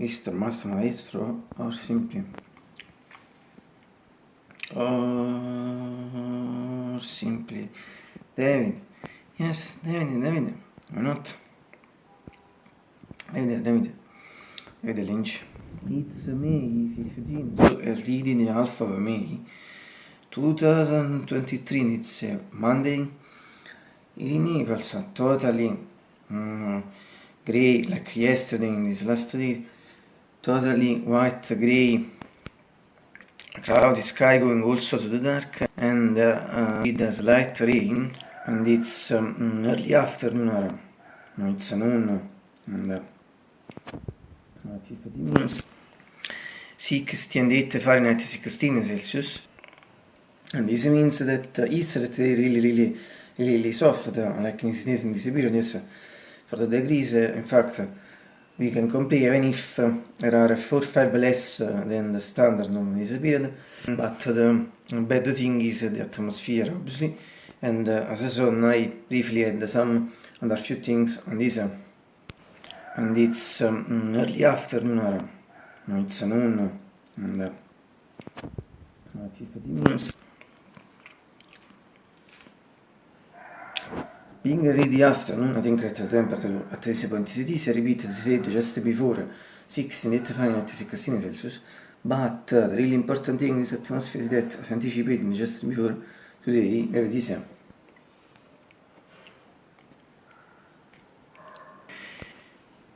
nuestro maestro, or simply, or simply, David, yes, David, David, why not? David, David, David Lynch. It's May 15. So, reading the Alpha of May 2023, it's Monday. In Naples, totally mm, grey, like yesterday in this last day, totally white, grey, cloudy sky going also to the dark, and uh, uh, with a slight rain, and it's um, early afternoon, or no, it's noon, and uh, 15 minutes, 60 and 8 Fahrenheit, 16 Celsius, and this means that uh, day really, really, really soft, uh, like in, in this period, yes, for the degrees, uh, in fact, we can compare even if uh, there are 4 5 less uh, than the standard in this period, but the bad thing is the atmosphere, obviously, and uh, as I saw, I briefly had some other few things on this, uh, and it's um, early afternoon, or it's noon, and uh, 15 minutes. Being ready afternoon, I think at the temperature at 30.6 repeated as said just before 16 Fahrenheit 16 Celsius, but uh, the really important thing in this atmosphere is that, as anticipated just before today, every December.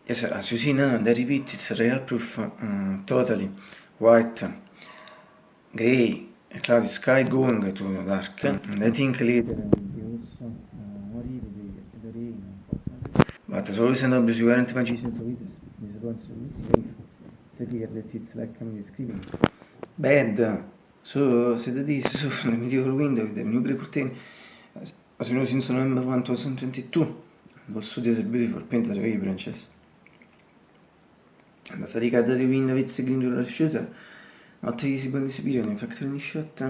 Yes, sir, as you see now, the repeat it's real proof, um, totally white, grey, cloudy sky going to dark, and I think later But as always and obvious, you aren't magicians of it. This is to be It's clear that it's like I'm describing. Bad. So, so that is so from the medieval window with the new curtain. As, as you know, since November 1, 2022, those studios are beautiful, painted away branches. And as regard the window, it's a green door shooter. Not visible in this period, in fact, only shot.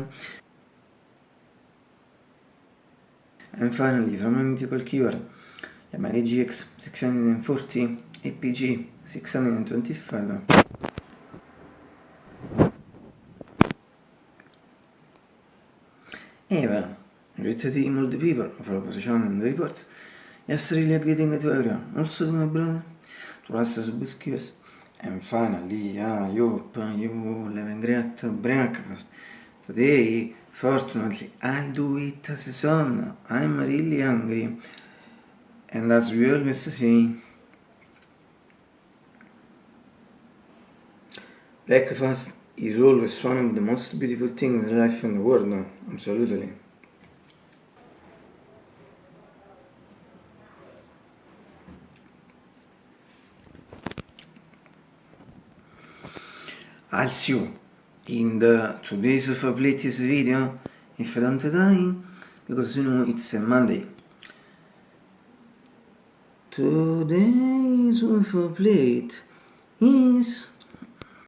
And finally, from a mythical keyword, Yamaha GX 640 APG 625 Eva, greeted him all the people of our channel and the reports. Yes, really getting to area. Also to my brother, to us biscuits. And finally, I hope you live in great breakfast. Today, fortunately, I'll do it as a son. I'm really hungry. And we always say, breakfast is always one of the most beautiful things in life in the world, no? absolutely. I'll see you in the today's of latest video if I don't die because you know it's a Monday Today's for plate is